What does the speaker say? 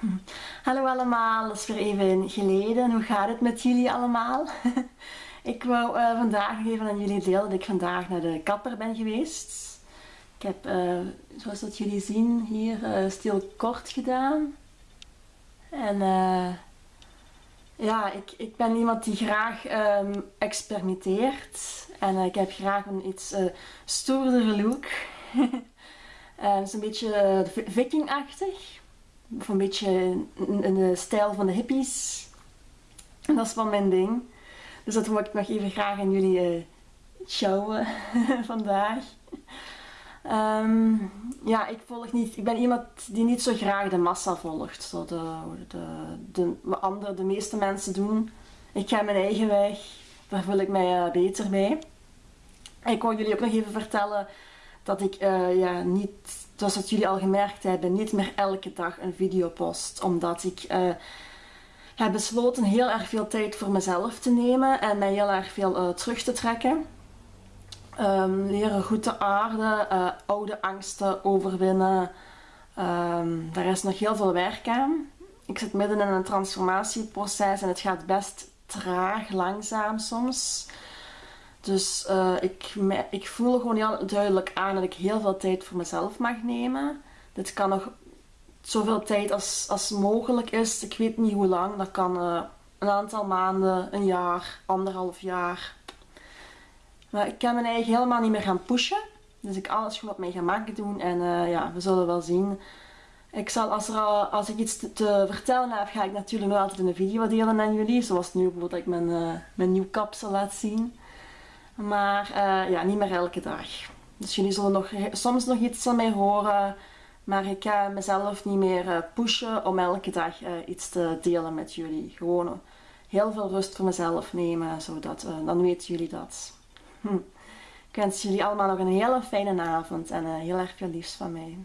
Hallo allemaal, dat is weer even geleden. Hoe gaat het met jullie allemaal? ik wou uh, vandaag even aan jullie delen dat ik vandaag naar de kapper ben geweest. Ik heb, uh, zoals dat jullie zien, hier uh, stil kort gedaan. En ja, ik, ik ben iemand die graag um, experimenteert. En ik heb graag een iets stoerdere look. Het is een beetje vikingachtig of een beetje in, de stijl van de hippies. En dat is wel mijn ding. Dus dat wil ik nog even graag aan jullie uh, showen vandaag. Ehm, ja, ik volg niet. Ik ben iemand die niet zo graag de massa volgt. Zo de, de, de, wat andere, de meeste mensen doen. Ik ga mijn eigen weg. Daar voel ik mij uh, beter bij. Ik wil jullie ook nog even vertellen dat ik uh, ja, niet zoals dat jullie al gemerkt hebben, niet meer elke dag een video post. Omdat ik uh, heb besloten heel erg veel tijd voor mezelf te nemen en mij heel erg veel uh, terug te trekken. Um, leren goed te aarden, uh, oude angsten overwinnen. Um, daar is nog heel veel werk aan. Ik zit midden in een transformatieproces en het gaat best traag, langzaam soms. Dus uh, ik, ik voel gewoon heel duidelijk aan dat ik heel veel tijd voor mezelf mag nemen. Dit kan nog zoveel tijd als, als mogelijk is. Ik weet niet hoe lang. Dat kan uh, een aantal maanden, een jaar, anderhalf jaar. Maar ik kan mijn eigen helemaal niet meer gaan pushen. Dus ik alles gewoon op mijn gemak doen. En uh, ja, we zullen wel zien. Ik zal, als, er al, als ik iets te, te, vertellen heb, ga ik natuurlijk nog altijd in een video delen aan jullie. Zoals nu bijvoorbeeld dat ik mijn, uh, mijn nieuw kapsel laat zien. Maar uh, ja, niet meer elke dag. Dus jullie zullen nog, soms nog iets van mij horen. Maar ik ga mezelf niet meer uh, pushen om elke dag uh, iets te delen met jullie. Gewoon heel veel rust voor mezelf nemen, zodat, dan weten jullie dat. Hm. Ik wens jullie allemaal nog een hele fijne avond en heel erg veel liefst van mij.